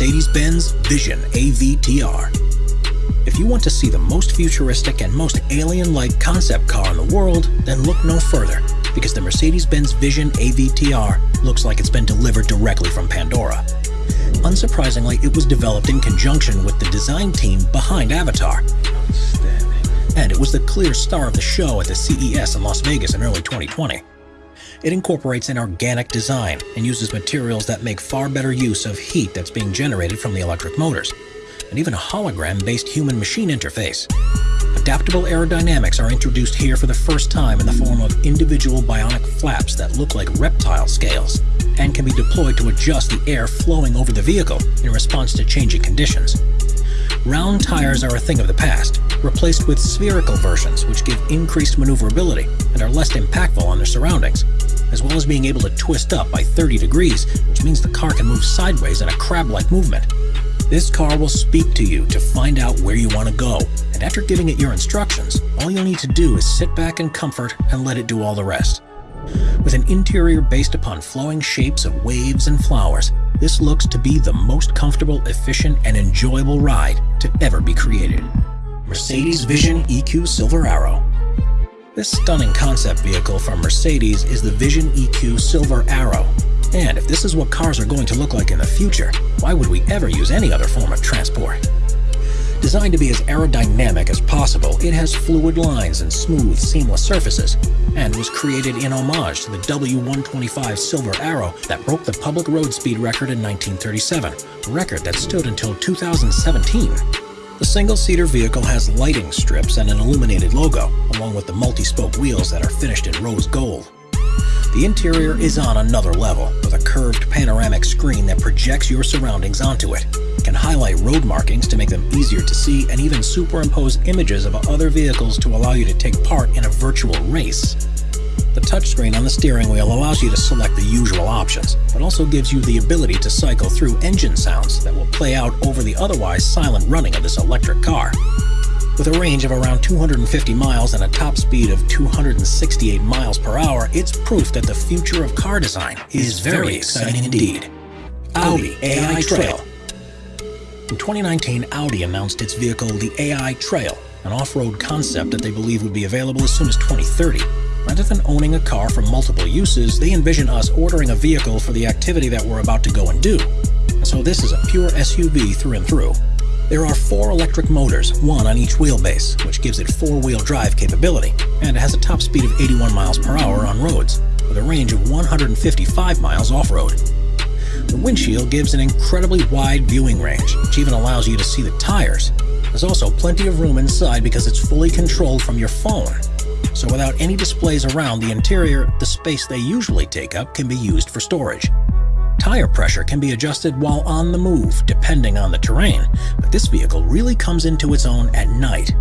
Mercedes-Benz Vision AVTR. If you want to see the most futuristic and most alien-like concept car in the world, then look no further, because the Mercedes-Benz Vision AVTR looks like it's been delivered directly from Pandora. Unsurprisingly, it was developed in conjunction with the design team behind Avatar. And it was the clear star of the show at the CES in Las Vegas in early 2020. It incorporates an organic design and uses materials that make far better use of heat that's being generated from the electric motors, and even a hologram-based human-machine interface. Adaptable aerodynamics are introduced here for the first time in the form of individual bionic flaps that look like reptile scales, and can be deployed to adjust the air flowing over the vehicle in response to changing conditions. Round tires are a thing of the past, replaced with spherical versions which give increased maneuverability and are less impactful on their surroundings, as well as being able to twist up by 30 degrees, which means the car can move sideways in a crab-like movement. This car will speak to you to find out where you want to go, and after giving it your instructions, all you'll need to do is sit back in comfort and let it do all the rest. With an interior based upon flowing shapes of waves and flowers, this looks to be the most comfortable, efficient, and enjoyable ride to ever be created. Mercedes Vision EQ Silver Arrow This stunning concept vehicle from Mercedes is the Vision EQ Silver Arrow. And if this is what cars are going to look like in the future, why would we ever use any other form of transport? Designed to be as aerodynamic as possible, it has fluid lines and smooth, seamless surfaces, and was created in homage to the W125 Silver Arrow that broke the public road speed record in 1937, a record that stood until 2017. The single-seater vehicle has lighting strips and an illuminated logo, along with the multi-spoke wheels that are finished in rose gold. The interior is on another level, with a curved panoramic screen that projects your surroundings onto it. It can highlight road markings to make them easier to see and even superimpose images of other vehicles to allow you to take part in a virtual race. The touchscreen on the steering wheel allows you to select the usual options, but also gives you the ability to cycle through engine sounds that will play out over the otherwise silent running of this electric car. With a range of around 250 miles and a top speed of 268 miles per hour, it's proof that the future of car design is very exciting indeed. Audi AI Trail In 2019, Audi announced its vehicle, the AI Trail, an off-road concept that they believe would be available as soon as 2030. Rather than owning a car for multiple uses, they envision us ordering a vehicle for the activity that we're about to go and do. So this is a pure SUV through and through. There are four electric motors, one on each wheelbase, which gives it four-wheel drive capability, and it has a top speed of 81 miles per hour on roads, with a range of 155 miles off-road. The windshield gives an incredibly wide viewing range, which even allows you to see the tires. There's also plenty of room inside because it's fully controlled from your phone. So without any displays around the interior, the space they usually take up can be used for storage. Tire pressure can be adjusted while on the move, depending on the terrain, but this vehicle really comes into its own at night.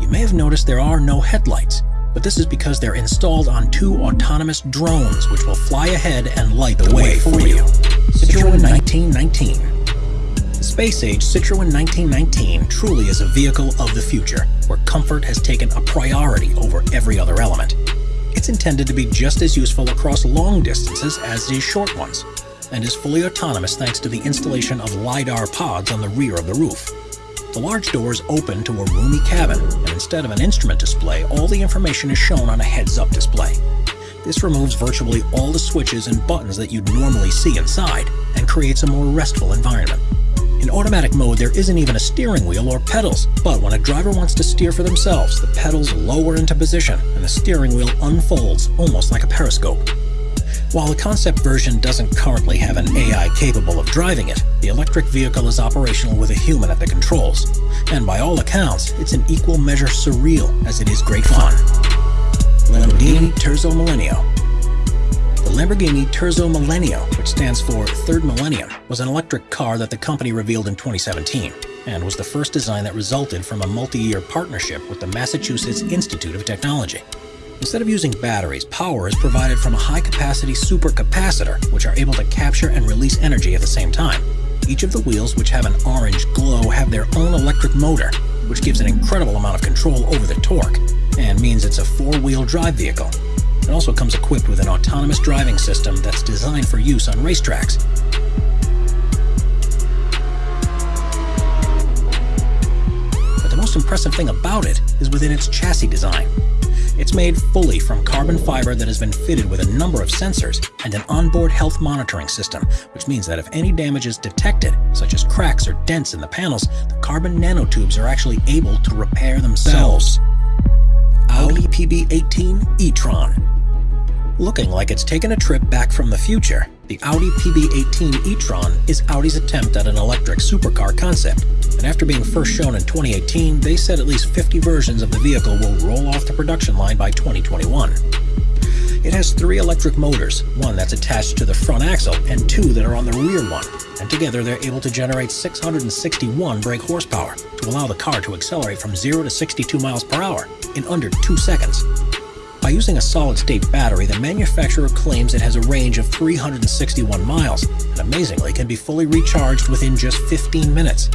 You may have noticed there are no headlights, but this is because they're installed on two autonomous drones which will fly ahead and light the way for you. Citroën 1919 The space-age Citroën 1919 truly is a vehicle of the future, where comfort has taken a priority over every other element. It's intended to be just as useful across long distances as is short ones, and is fully autonomous thanks to the installation of LiDAR pods on the rear of the roof. The large doors open to a roomy cabin, and instead of an instrument display, all the information is shown on a heads-up display. This removes virtually all the switches and buttons that you'd normally see inside, and creates a more restful environment. In automatic mode, there isn't even a steering wheel or pedals, but when a driver wants to steer for themselves, the pedals lower into position, and the steering wheel unfolds almost like a periscope. While the concept version doesn't currently have an AI capable of driving it, the electric vehicle is operational with a human at the controls. And by all accounts, it's an equal measure surreal as it is great fun. Lamborghini Terzo Millennio The Lamborghini Terzo Millennio, which stands for Third Millennium, was an electric car that the company revealed in 2017, and was the first design that resulted from a multi-year partnership with the Massachusetts Institute of Technology. Instead of using batteries, power is provided from a high-capacity supercapacitor, which are able to capture and release energy at the same time. Each of the wheels, which have an orange glow, have their own electric motor, which gives an incredible amount of control over the torque, and means it's a four-wheel drive vehicle. It also comes equipped with an autonomous driving system that's designed for use on racetracks. But the most impressive thing about it is within its chassis design. It's made fully from carbon fiber that has been fitted with a number of sensors and an onboard health monitoring system, which means that if any damage is detected, such as cracks or dents in the panels, the carbon nanotubes are actually able to repair themselves. Audi PB18 e-tron Looking like it's taken a trip back from the future, the Audi PB18 e-tron is Audi's attempt at an electric supercar concept. And after being first shown in 2018, they said at least 50 versions of the vehicle will roll off the production line by 2021. It has three electric motors, one that's attached to the front axle and two that are on the rear one, and together they're able to generate 661 brake horsepower to allow the car to accelerate from 0 to 62 miles per hour in under 2 seconds. By using a solid-state battery, the manufacturer claims it has a range of 361 miles, and amazingly can be fully recharged within just 15 minutes.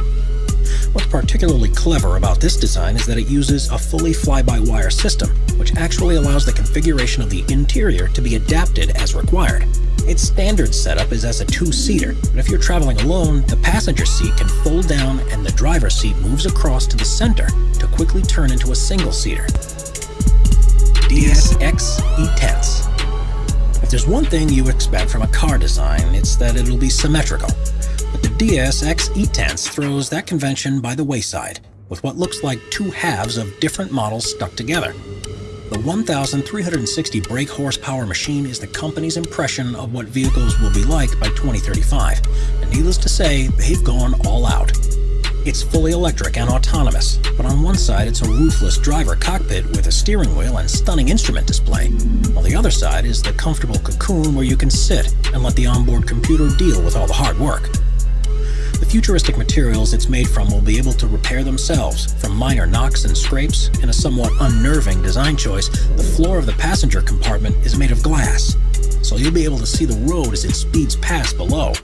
What's particularly clever about this design is that it uses a fully fly-by-wire system, which actually allows the configuration of the interior to be adapted as required. Its standard setup is as a two-seater, but if you're traveling alone, the passenger seat can fold down and the driver's seat moves across to the center to quickly turn into a single-seater. DSX E-Tense. If there's one thing you expect from a car design, it's that it'll be symmetrical. But the DSX E-Tense throws that convention by the wayside, with what looks like two halves of different models stuck together. The 1,360 brake horsepower machine is the company's impression of what vehicles will be like by 2035, and needless to say, they've gone all out. It's fully electric and autonomous, but on one side it's a roofless driver cockpit with a steering wheel and stunning instrument display. On the other side is the comfortable cocoon where you can sit and let the onboard computer deal with all the hard work. The futuristic materials it's made from will be able to repair themselves from minor knocks and scrapes. In a somewhat unnerving design choice, the floor of the passenger compartment is made of glass, so you'll be able to see the road as it speeds past below.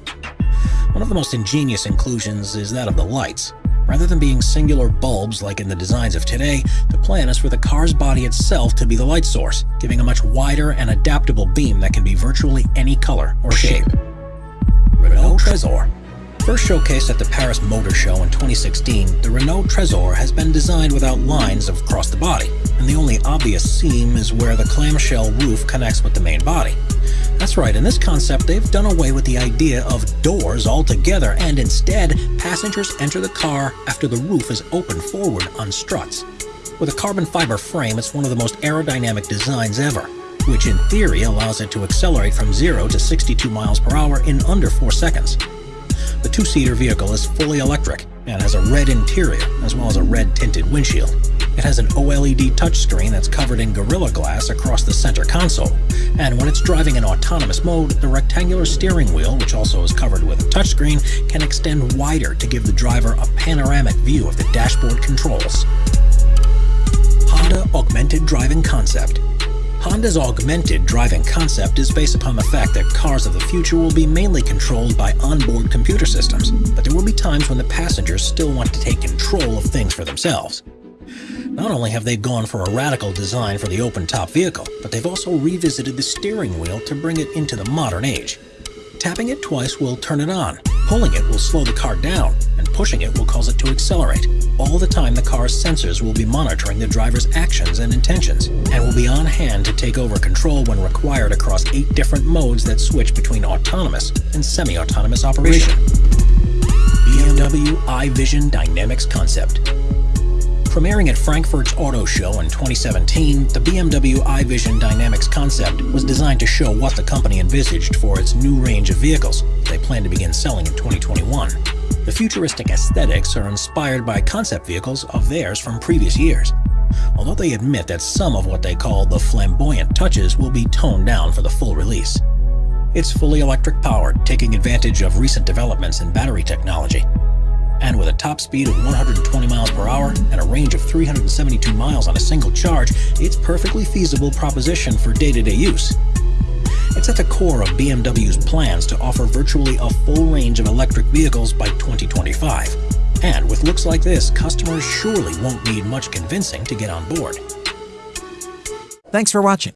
One of the most ingenious inclusions is that of the lights. Rather than being singular bulbs like in the designs of today, the plan is for the car's body itself to be the light source, giving a much wider and adaptable beam that can be virtually any color or shape. Renault Trezor First showcased at the Paris Motor Show in 2016, the Renault Trezor has been designed without lines across the body, and the only obvious seam is where the clamshell roof connects with the main body. That's right, in this concept they've done away with the idea of doors altogether and instead passengers enter the car after the roof is opened forward on struts. With a carbon fiber frame, it's one of the most aerodynamic designs ever, which in theory allows it to accelerate from 0 to 62 miles per hour in under 4 seconds. The two-seater vehicle is fully electric and has a red interior as well as a red tinted windshield. It has an OLED touchscreen that's covered in Gorilla Glass across the center console, and when it's driving in autonomous mode, the rectangular steering wheel, which also is covered with a touchscreen, can extend wider to give the driver a panoramic view of the dashboard controls. Honda Augmented Driving Concept Honda's augmented driving concept is based upon the fact that cars of the future will be mainly controlled by onboard computer systems, but there will be times when the passengers still want to take control of things for themselves. Not only have they gone for a radical design for the open-top vehicle, but they've also revisited the steering wheel to bring it into the modern age. Tapping it twice will turn it on, pulling it will slow the car down, pushing it will cause it to accelerate. All the time the car's sensors will be monitoring the driver's actions and intentions, and will be on hand to take over control when required across eight different modes that switch between autonomous and semi-autonomous operation. BMW iVision Dynamics Concept Premiering at Frankfurt's Auto Show in 2017, the BMW iVision Dynamics concept was designed to show what the company envisaged for its new range of vehicles they plan to begin selling in 2021. The futuristic aesthetics are inspired by concept vehicles of theirs from previous years, although they admit that some of what they call the flamboyant touches will be toned down for the full release. It's fully electric powered, taking advantage of recent developments in battery technology and with a top speed of 120 miles per hour and a range of 372 miles on a single charge, it's perfectly feasible proposition for day-to-day -day use. It's at the core of BMW's plans to offer virtually a full range of electric vehicles by 2025. And with looks like this, customers surely won't need much convincing to get on board. Thanks for watching.